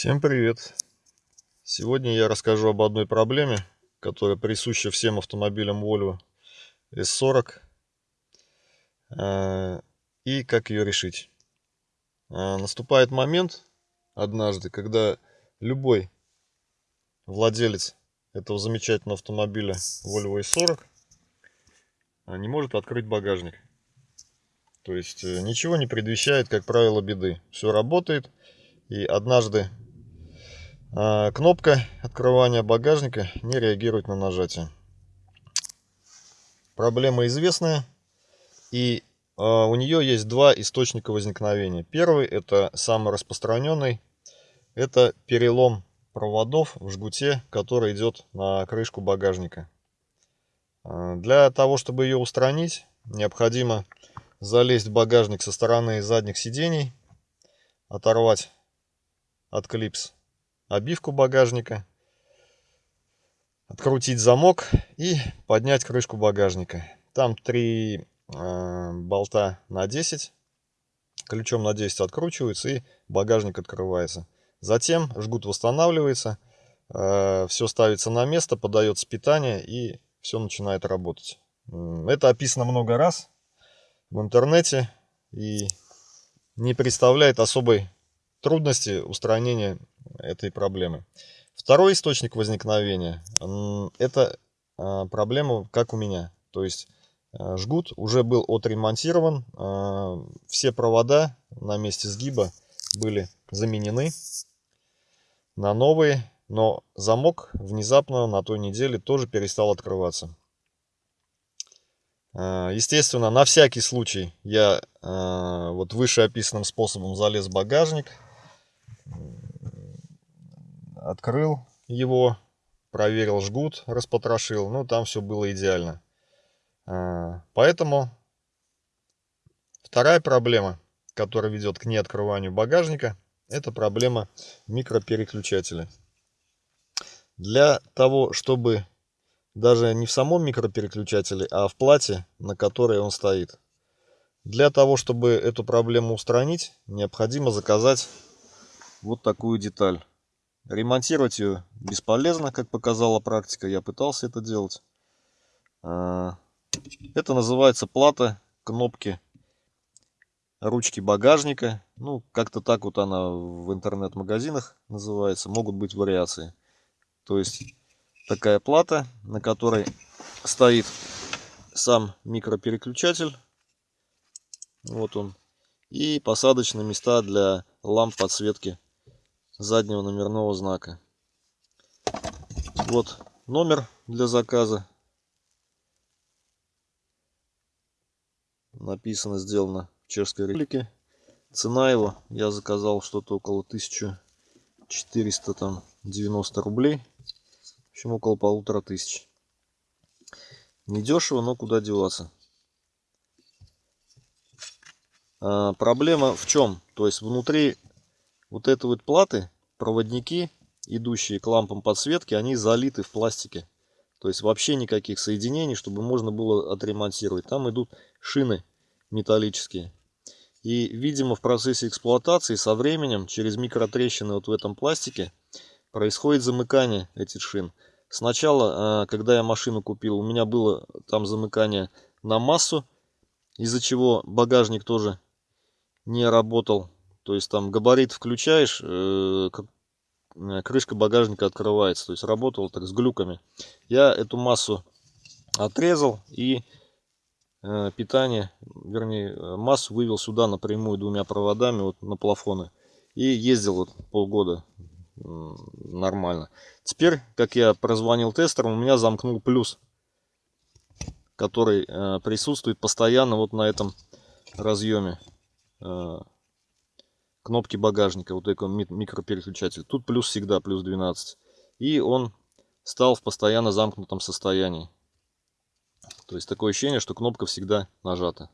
Всем привет! Сегодня я расскажу об одной проблеме, которая присуща всем автомобилям Volvo S40 э, и как ее решить. Э, наступает момент однажды, когда любой владелец этого замечательного автомобиля Volvo S40 э, не может открыть багажник. То есть ничего не предвещает, как правило, беды. Все работает. И однажды кнопка открывания багажника не реагирует на нажатие. Проблема известная. И а, у нее есть два источника возникновения. Первый, это самый распространенный, это перелом проводов в жгуте, который идет на крышку багажника. А, для того, чтобы ее устранить, необходимо залезть в багажник со стороны задних сидений, оторвать от клипс обивку багажника, открутить замок и поднять крышку багажника. Там три э, болта на 10, ключом на 10 откручиваются и багажник открывается. Затем жгут восстанавливается, э, все ставится на место, подается питание и все начинает работать. Это описано много раз в интернете и не представляет особой трудности устранения этой проблемы. Второй источник возникновения – это а, проблема, как у меня. То есть а, жгут уже был отремонтирован, а, все провода на месте сгиба были заменены на новые, но замок внезапно на той неделе тоже перестал открываться. Естественно, на всякий случай я вот вышеописанным способом залез в багажник – открыл его, проверил жгут, распотрошил, ну там все было идеально. А, поэтому вторая проблема, которая ведет к неоткрыванию багажника, это проблема микропереключателя. Для того, чтобы даже не в самом микропереключателе, а в плате, на которой он стоит. Для того, чтобы эту проблему устранить, необходимо заказать вот такую деталь. Ремонтировать ее бесполезно, как показала практика. Я пытался это делать. А, это называется плата кнопки ручки багажника. Ну, как-то так вот она в интернет-магазинах называется. Могут быть вариации. То есть такая плата, на которой стоит сам микропереключатель. Вот он. И посадочные места для ламп подсветки заднего номерного знака. Вот номер для заказа. Написано, сделано в Чешской Республике. Цена его, я заказал что-то около 1400 там 90 рублей. В общем, около полутора тысяч. Недешево, но куда деваться. А, проблема в чем? То есть внутри вот этой вот платы проводники, идущие к лампам подсветки, они залиты в пластике. То есть вообще никаких соединений, чтобы можно было отремонтировать. Там идут шины металлические. И, видимо, в процессе эксплуатации со временем через микротрещины вот в этом пластике происходит замыкание этих шин. Сначала, а, когда я машину купил, у меня было там замыкание на массу, из-за чего багажник тоже не работал то есть там габарит включаешь, э, э, крышка багажника открывается. То есть работал так с глюками. Я эту массу отрезал и э, питание, вернее массу вывел сюда напрямую двумя проводами вот на плафоны. И ездил вот полгода нормально. Теперь, как я прозвонил тестерам, у меня замкнул плюс, который присутствует постоянно вот на этом разъеме. Кнопки багажника, вот такой микропереключатель. Тут плюс всегда, плюс 12. И он стал в постоянно замкнутом состоянии. То есть такое ощущение, что кнопка всегда нажата.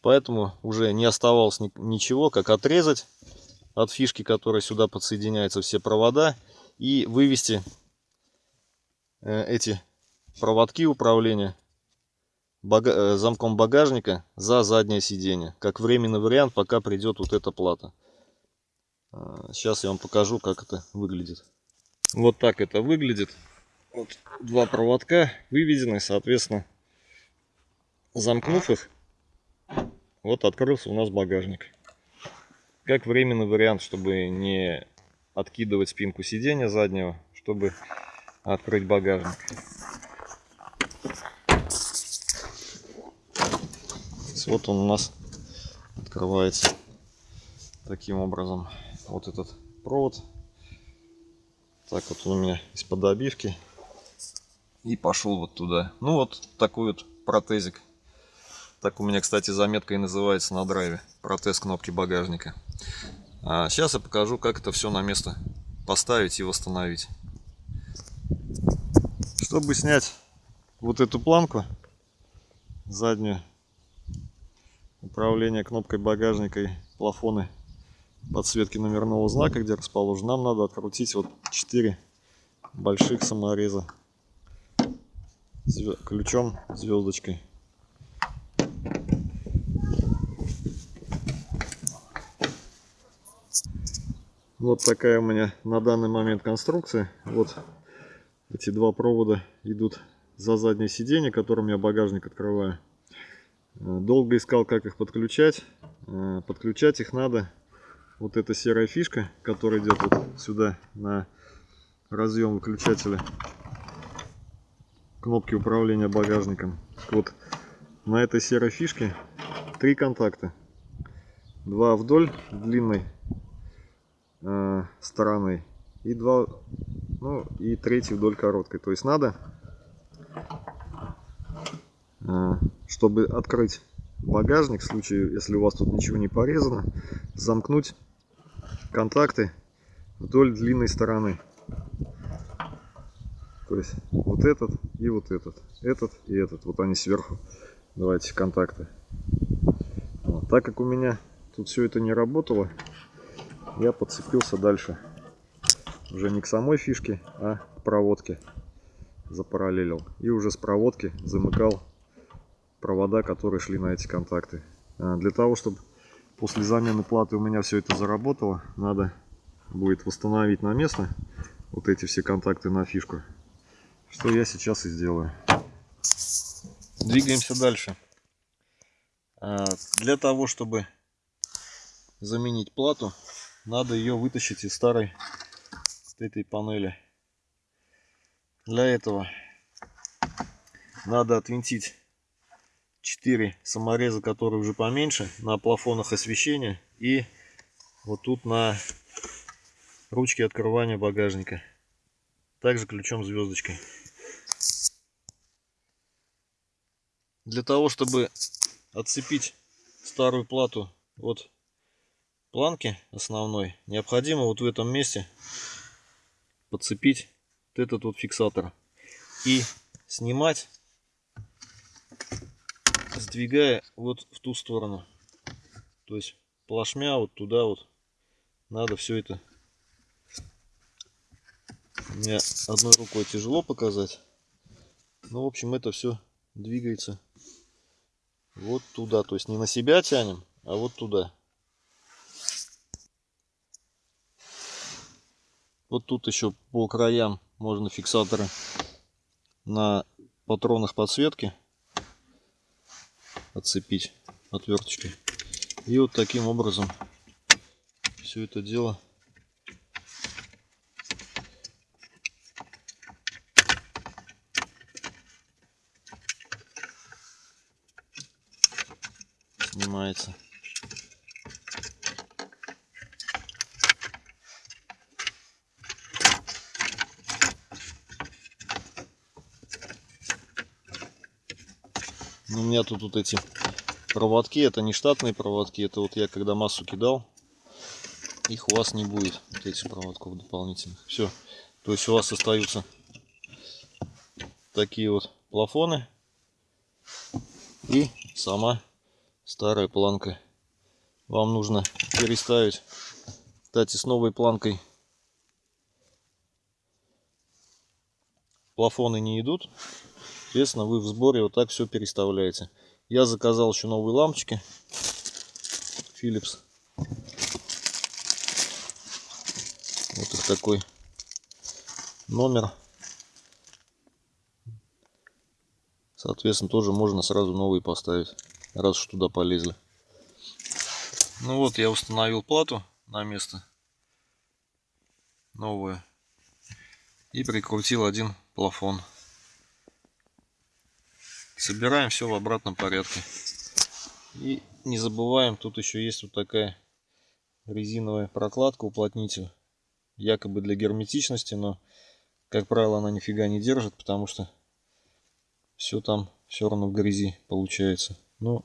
Поэтому уже не оставалось ничего, как отрезать от фишки, которая сюда подсоединяется все провода. И вывести э, эти проводки управления бага э, замком багажника за заднее сиденье. Как временный вариант, пока придет вот эта плата. Сейчас я вам покажу, как это выглядит. Вот так это выглядит. Вот два проводка выведены, соответственно, замкнув их, вот открылся у нас багажник. Как временный вариант, чтобы не откидывать спинку сиденья заднего, чтобы открыть багажник. Вот он у нас открывается таким образом. Вот этот провод. Так вот он у меня из-под обивки. И пошел вот туда. Ну вот такой вот протезик. Так у меня, кстати, заметка и называется на драйве. Протез кнопки багажника. А сейчас я покажу, как это все на место поставить и восстановить. Чтобы снять вот эту планку заднюю, управление кнопкой багажника и плафоны подсветки номерного знака, где расположен, нам надо открутить вот 4 больших самореза ключом звездочкой. Вот такая у меня на данный момент конструкция. Вот эти два провода идут за заднее сиденье, которым я багажник открываю. Э, долго искал, как их подключать. Э, подключать их надо. Вот эта серая фишка, которая идет вот сюда на разъем выключателя кнопки управления багажником. Вот на этой серой фишке три контакта. Два вдоль длинной э, стороны и два, ну и третий вдоль короткой. То есть надо чтобы открыть багажник, в случае, если у вас тут ничего не порезано, замкнуть контакты вдоль длинной стороны. То есть вот этот и вот этот, этот и этот. Вот они сверху. Давайте контакты. Вот. Так как у меня тут все это не работало, я подцепился дальше. Уже не к самой фишке, а к проводке запараллелил. И уже с проводки замыкал провода, которые шли на эти контакты. А, для того, чтобы после замены платы у меня все это заработало, надо будет восстановить на место вот эти все контакты на фишку. Что я сейчас и сделаю. Двигаемся дальше. А, для того, чтобы заменить плату, надо ее вытащить из старой этой панели. Для этого надо отвинтить 4 самореза, которые уже поменьше, на плафонах освещения и вот тут на ручке открывания багажника. Также ключом звездочкой. Для того, чтобы отцепить старую плату от планки основной, необходимо вот в этом месте подцепить вот этот вот фиксатор и снимать сдвигая вот в ту сторону. То есть плашмя вот туда вот. Надо все это. Мне одной рукой тяжело показать. Ну, в общем, это все двигается вот туда. То есть не на себя тянем, а вот туда. Вот тут еще по краям можно фиксаторы на патронах подсветки отцепить отверточкой. И вот таким образом все это дело снимается. У меня тут вот эти проводки, это не штатные проводки, это вот я когда массу кидал, их у вас не будет, вот этих проводков дополнительных. Все, то есть у вас остаются такие вот плафоны и сама старая планка. Вам нужно переставить, кстати, с новой планкой плафоны не идут, Соответственно, вы в сборе вот так все переставляете. Я заказал еще новые лампочки Philips. такой номер. Соответственно, тоже можно сразу новый поставить, раз уж туда полезли. Ну вот, я установил плату на место. Новую. И прикрутил один плафон. Собираем все в обратном порядке. И не забываем, тут еще есть вот такая резиновая прокладка, уплотнитель. Якобы для герметичности, но, как правило, она нифига не держит, потому что все там все равно в грязи получается. Но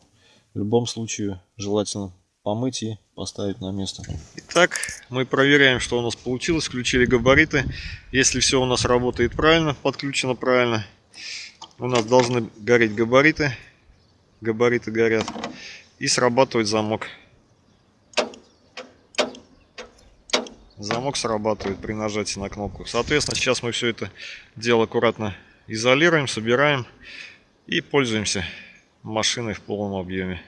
в любом случае желательно помыть и поставить на место. Итак, мы проверяем, что у нас получилось. Включили габариты. Если все у нас работает правильно, подключено правильно, у нас должны гореть габариты. Габариты горят. И срабатывает замок. Замок срабатывает при нажатии на кнопку. Соответственно, сейчас мы все это дело аккуратно изолируем, собираем и пользуемся машиной в полном объеме.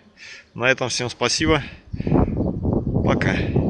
На этом всем спасибо. Пока.